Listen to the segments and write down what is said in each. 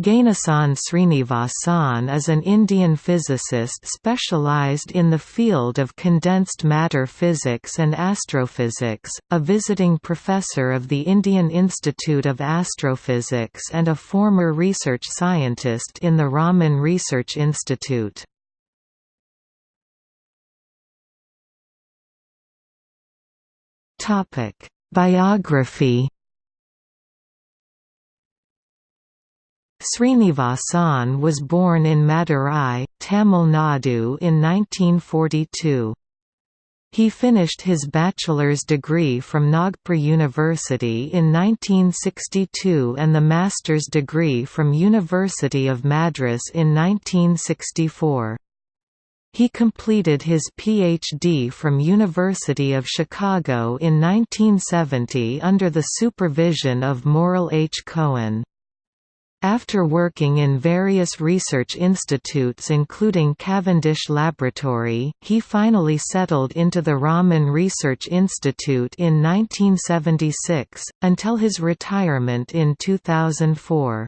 Ganesan Srinivasan is an Indian physicist specialized in the field of condensed matter physics and astrophysics, a visiting professor of the Indian Institute of Astrophysics and a former research scientist in the Raman Research Institute. Biography Srinivasan was born in Madurai, Tamil Nadu in 1942. He finished his bachelor's degree from Nagpur University in 1962 and the master's degree from University of Madras in 1964. He completed his PhD from University of Chicago in 1970 under the supervision of Morrell H. Cohen. After working in various research institutes including Cavendish Laboratory, he finally settled into the Raman Research Institute in 1976, until his retirement in 2004.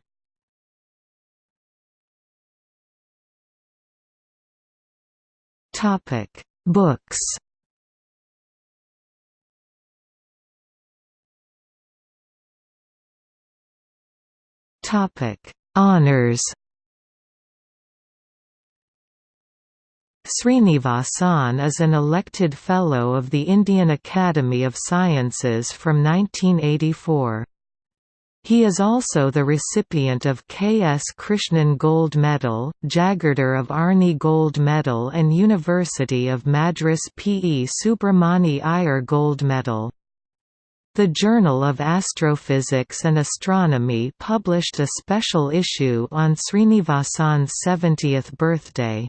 Books Topic: Honors. Srinivasan is an elected Fellow of the Indian Academy of Sciences from 1984. He is also the recipient of K. S. Krishnan Gold Medal, Jagirdar of Arni Gold Medal and University of Madras P. E. Subramani Iyer Gold Medal. The Journal of Astrophysics and Astronomy published a special issue on Srinivasan's 70th birthday.